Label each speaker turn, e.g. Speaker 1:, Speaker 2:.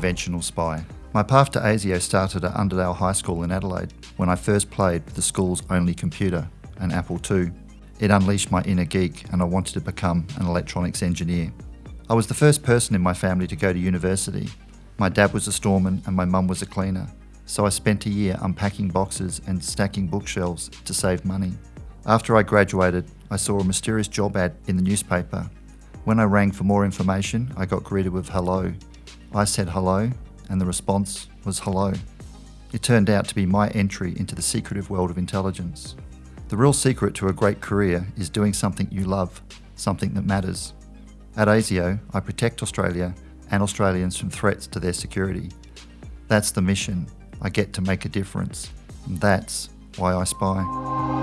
Speaker 1: conventional spy. My path to ASIO started at Underdale High School in Adelaide when I first played with the school's only computer, an Apple II. It unleashed my inner geek and I wanted to become an electronics engineer. I was the first person in my family to go to university. My dad was a storeman and my mum was a cleaner, so I spent a year unpacking boxes and stacking bookshelves to save money. After I graduated, I saw a mysterious job ad in the newspaper. When I rang for more information, I got greeted with hello. I said hello, and the response was hello. It turned out to be my entry into the secretive world of intelligence. The real secret to a great career is doing something you love, something that matters. At ASIO, I protect Australia and Australians from threats to their security. That's the mission. I get to make a difference. And that's why I spy.